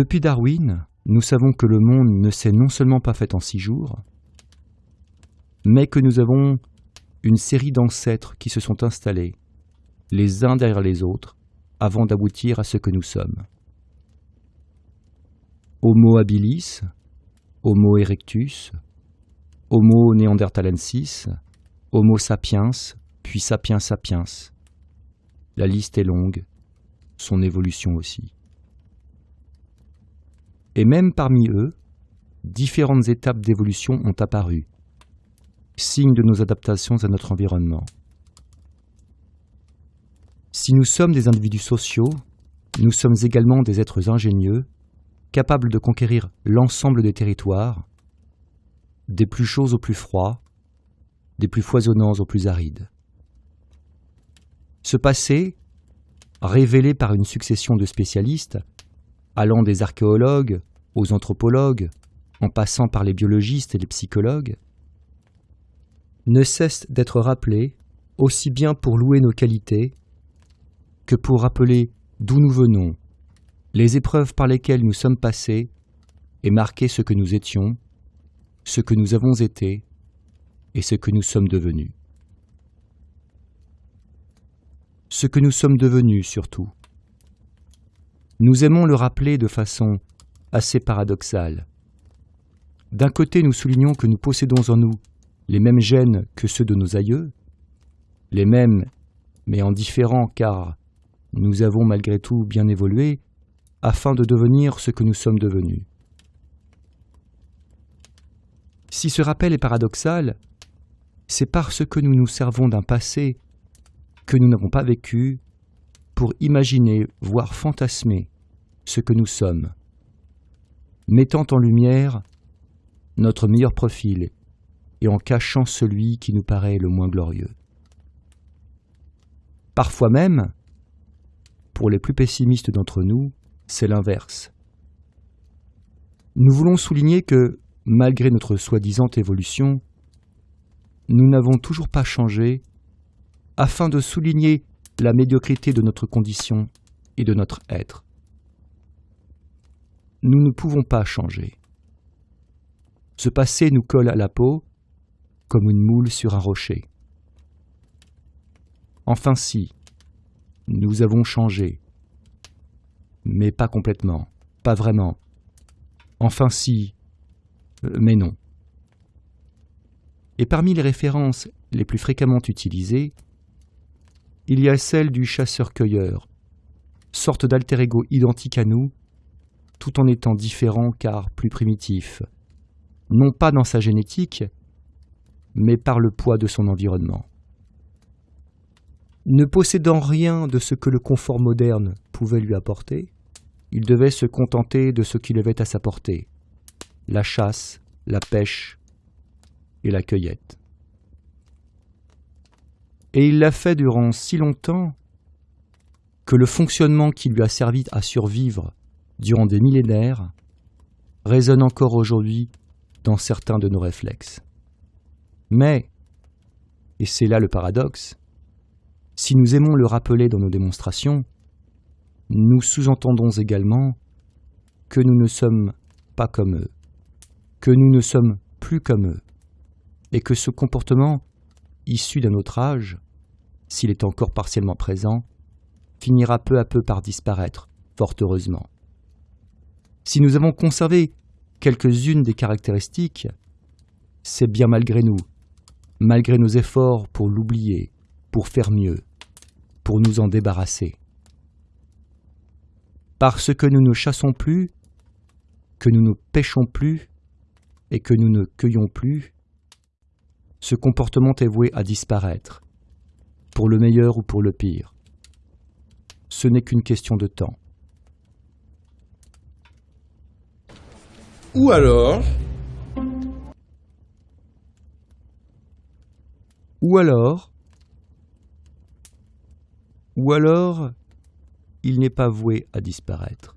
Depuis Darwin, nous savons que le monde ne s'est non seulement pas fait en six jours, mais que nous avons une série d'ancêtres qui se sont installés, les uns derrière les autres, avant d'aboutir à ce que nous sommes. Homo habilis, Homo erectus, Homo neanderthalensis, Homo sapiens, puis sapiens sapiens. La liste est longue, son évolution aussi. Et même parmi eux, différentes étapes d'évolution ont apparu, signe de nos adaptations à notre environnement. Si nous sommes des individus sociaux, nous sommes également des êtres ingénieux, capables de conquérir l'ensemble des territoires, des plus chauds aux plus froids, des plus foisonnants aux plus arides. Ce passé, révélé par une succession de spécialistes, allant des archéologues aux anthropologues, en passant par les biologistes et les psychologues, ne cesse d'être rappelé aussi bien pour louer nos qualités que pour rappeler d'où nous venons, les épreuves par lesquelles nous sommes passés et marquer ce que nous étions, ce que nous avons été et ce que nous sommes devenus. Ce que nous sommes devenus surtout. Nous aimons le rappeler de façon assez paradoxale. D'un côté, nous soulignons que nous possédons en nous les mêmes gènes que ceux de nos aïeux, les mêmes mais en différents car nous avons malgré tout bien évolué afin de devenir ce que nous sommes devenus. Si ce rappel est paradoxal, c'est parce que nous nous servons d'un passé que nous n'avons pas vécu pour imaginer, voire fantasmer ce que nous sommes, mettant en lumière notre meilleur profil et en cachant celui qui nous paraît le moins glorieux. Parfois même, pour les plus pessimistes d'entre nous, c'est l'inverse. Nous voulons souligner que, malgré notre soi-disant évolution, nous n'avons toujours pas changé afin de souligner la médiocrité de notre condition et de notre être. Nous ne pouvons pas changer. Ce passé nous colle à la peau comme une moule sur un rocher. Enfin si, nous avons changé, mais pas complètement, pas vraiment. Enfin si, euh, mais non. Et parmi les références les plus fréquemment utilisées, il y a celle du chasseur-cueilleur, sorte d'alter ego identique à nous, tout en étant différent car plus primitif, non pas dans sa génétique, mais par le poids de son environnement. Ne possédant rien de ce que le confort moderne pouvait lui apporter, il devait se contenter de ce qu'il avait à sa portée la chasse, la pêche et la cueillette. Et il l'a fait durant si longtemps que le fonctionnement qui lui a servi à survivre durant des millénaires résonne encore aujourd'hui dans certains de nos réflexes. Mais, et c'est là le paradoxe, si nous aimons le rappeler dans nos démonstrations, nous sous-entendons également que nous ne sommes pas comme eux, que nous ne sommes plus comme eux, et que ce comportement, issu d'un autre âge, s'il est encore partiellement présent, finira peu à peu par disparaître, fort heureusement. Si nous avons conservé quelques-unes des caractéristiques, c'est bien malgré nous malgré nos efforts pour l'oublier, pour faire mieux, pour nous en débarrasser. Parce que nous ne chassons plus, que nous ne pêchons plus et que nous ne cueillons plus, ce comportement est voué à disparaître, pour le meilleur ou pour le pire. Ce n'est qu'une question de temps. Ou alors, Ou alors, ou alors, il n'est pas voué à disparaître,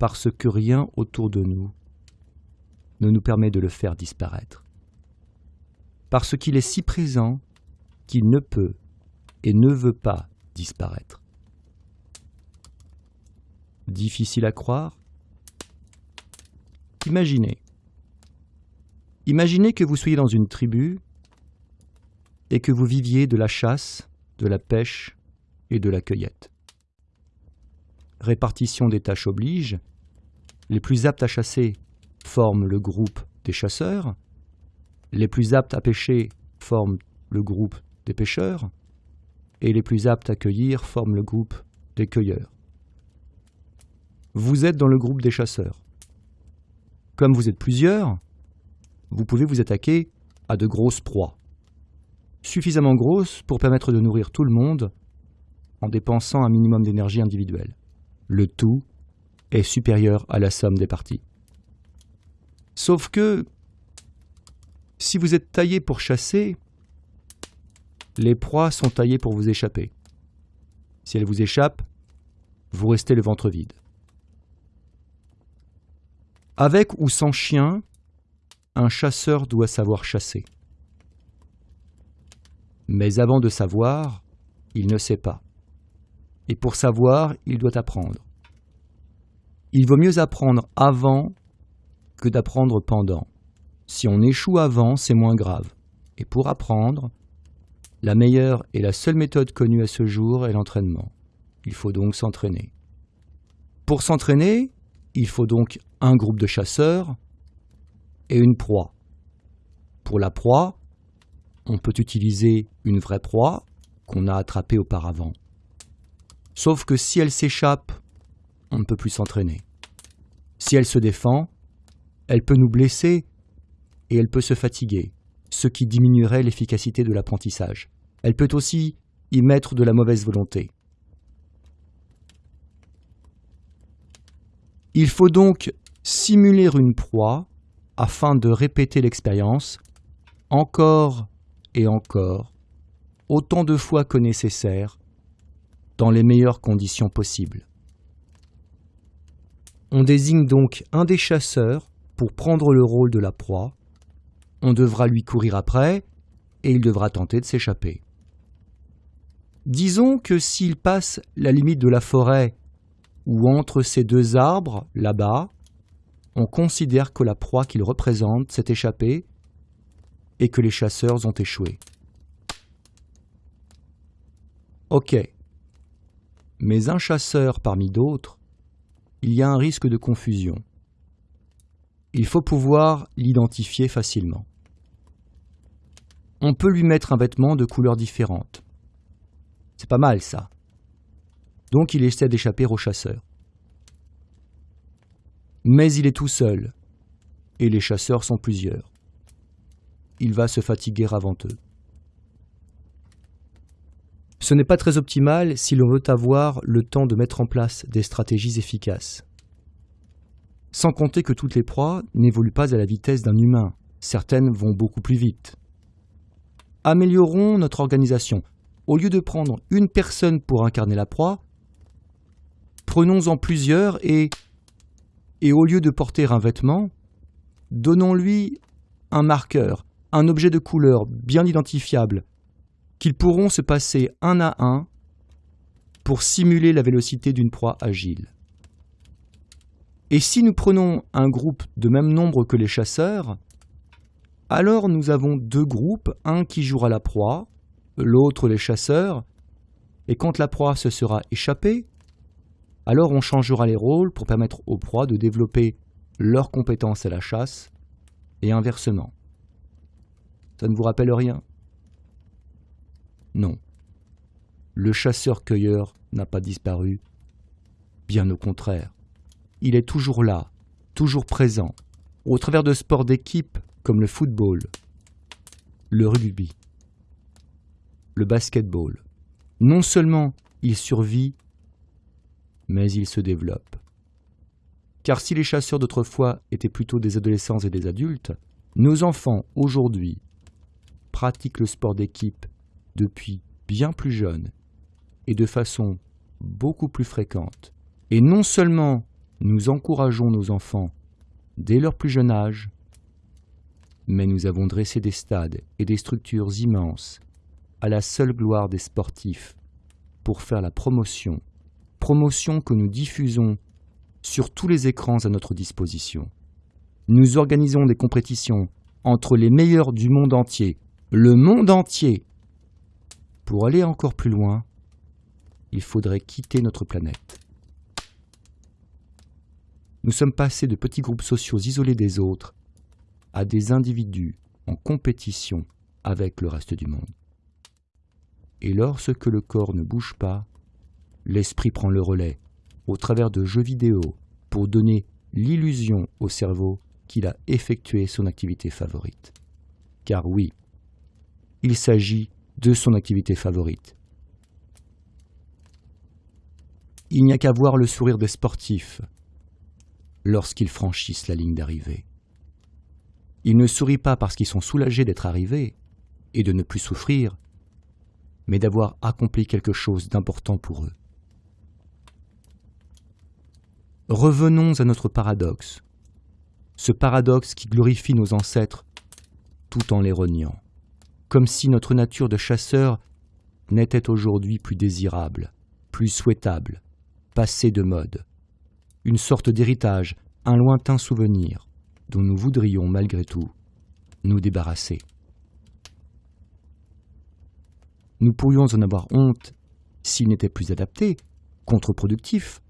parce que rien autour de nous ne nous permet de le faire disparaître, parce qu'il est si présent qu'il ne peut et ne veut pas disparaître. difficile à croire Imaginez. Imaginez que vous soyez dans une tribu et que vous viviez de la chasse, de la pêche et de la cueillette. Répartition des tâches oblige, les plus aptes à chasser forment le groupe des chasseurs, les plus aptes à pêcher forment le groupe des pêcheurs, et les plus aptes à cueillir forment le groupe des cueilleurs. Vous êtes dans le groupe des chasseurs. Comme vous êtes plusieurs, vous pouvez vous attaquer à de grosses proies, suffisamment grosses pour permettre de nourrir tout le monde en dépensant un minimum d'énergie individuelle. Le tout est supérieur à la somme des parties. Sauf que, si vous êtes taillé pour chasser, les proies sont taillées pour vous échapper. Si elles vous échappent, vous restez le ventre vide. Avec ou sans chien, un chasseur doit savoir chasser. Mais avant de savoir, il ne sait pas. Et pour savoir, il doit apprendre. Il vaut mieux apprendre avant que d'apprendre pendant. Si on échoue avant, c'est moins grave. Et pour apprendre, la meilleure et la seule méthode connue à ce jour est l'entraînement. Il faut donc s'entraîner. Pour s'entraîner, il faut donc un groupe de chasseurs et une proie. Pour la proie, on peut utiliser une vraie proie qu'on a attrapée auparavant. Sauf que si elle s'échappe, on ne peut plus s'entraîner. Si elle se défend, elle peut nous blesser elle peut se fatiguer, ce qui diminuerait l'efficacité de l'apprentissage. Elle peut aussi y mettre de la mauvaise volonté. Il faut donc simuler une proie afin de répéter l'expérience encore et encore, autant de fois que nécessaire, dans les meilleures conditions possibles. On désigne donc un des chasseurs pour prendre le rôle de la proie, on devra lui courir après, et il devra tenter de s'échapper. Disons que s'il passe la limite de la forêt ou entre ces deux arbres, là-bas, on considère que la proie qu'il représente s'est échappée et que les chasseurs ont échoué. Ok. Mais un chasseur parmi d'autres, il y a un risque de confusion. Il faut pouvoir l'identifier facilement. On peut lui mettre un vêtement de couleur différente. C'est pas mal ça. Donc il essaie d'échapper aux chasseurs. Mais il est tout seul, et les chasseurs sont plusieurs. Il va se fatiguer avant eux. Ce n'est pas très optimal si l'on veut avoir le temps de mettre en place des stratégies efficaces. Sans compter que toutes les proies n'évoluent pas à la vitesse d'un humain, certaines vont beaucoup plus vite. Améliorons notre organisation. Au lieu de prendre une personne pour incarner la proie, Prenons-en plusieurs et, et au lieu de porter un vêtement, donnons-lui un marqueur, un objet de couleur bien identifiable, qu'ils pourront se passer un à un pour simuler la vélocité d'une proie agile. Et si nous prenons un groupe de même nombre que les chasseurs, alors nous avons deux groupes, un qui jouera la proie, l'autre les chasseurs, et quand la proie se sera échappée, alors on changera les rôles pour permettre aux proies de développer leurs compétences à la chasse et inversement. Ça ne vous rappelle rien? Non. Le chasseur-cueilleur n'a pas disparu. Bien au contraire. Il est toujours là, toujours présent, au travers de sports d'équipe comme le football, le rugby, le basketball. Non seulement il survit mais il se développe. Car si les chasseurs d'autrefois étaient plutôt des adolescents et des adultes, nos enfants aujourd'hui pratiquent le sport d'équipe depuis bien plus jeune et de façon beaucoup plus fréquente. Et non seulement nous encourageons nos enfants dès leur plus jeune âge, mais nous avons dressé des stades et des structures immenses à la seule gloire des sportifs pour faire la promotion promotion que nous diffusons sur tous les écrans à notre disposition. Nous organisons des compétitions entre les meilleurs du monde entier, le monde entier. Pour aller encore plus loin, il faudrait quitter notre planète. Nous sommes passés de petits groupes sociaux isolés des autres à des individus en compétition avec le reste du monde. Et lorsque le corps ne bouge pas, l'esprit prend le relais au travers de jeux vidéo pour donner l'illusion au cerveau qu'il a effectué son activité favorite. Car oui, il s'agit de son activité favorite. Il n'y a qu'à voir le sourire des sportifs lorsqu'ils franchissent la ligne d'arrivée. Ils ne sourient pas parce qu'ils sont soulagés d'être arrivés et de ne plus souffrir, mais d'avoir accompli quelque chose d'important pour eux. Revenons à notre paradoxe, ce paradoxe qui glorifie nos ancêtres tout en les reniant, comme si notre nature de chasseur n'était aujourd'hui plus désirable, plus souhaitable, passée de mode, une sorte d'héritage, un lointain souvenir dont nous voudrions malgré tout nous débarrasser. Nous pourrions en avoir honte s'il n'était plus adapté, contre-productif,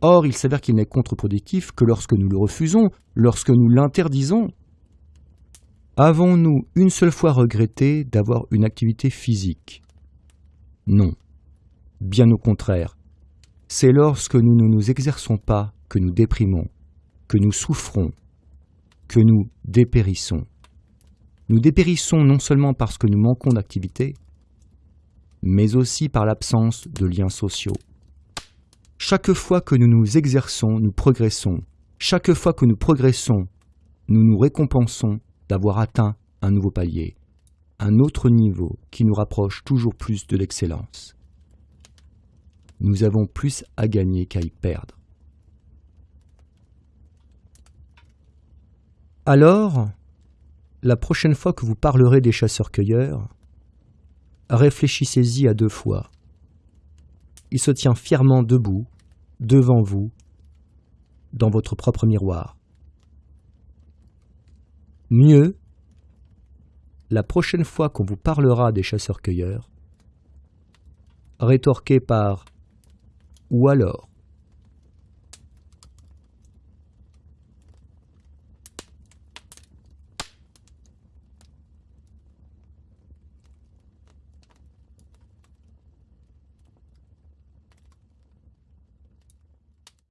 Or, il s'avère qu'il n'est contre-productif que lorsque nous le refusons, lorsque nous l'interdisons. Avons-nous une seule fois regretté d'avoir une activité physique? Non. Bien au contraire. C'est lorsque nous ne nous exerçons pas que nous déprimons, que nous souffrons, que nous dépérissons. Nous dépérissons non seulement parce que nous manquons d'activité, mais aussi par l'absence de liens sociaux. Chaque fois que nous nous exerçons, nous progressons. Chaque fois que nous progressons, nous nous récompensons d'avoir atteint un nouveau palier, un autre niveau qui nous rapproche toujours plus de l'excellence. Nous avons plus à gagner qu'à y perdre. Alors, la prochaine fois que vous parlerez des chasseurs-cueilleurs, réfléchissez-y à deux fois il se tient fièrement debout, devant vous, dans votre propre miroir. Mieux, la prochaine fois qu'on vous parlera des chasseurs-cueilleurs, rétorquez par ou alors.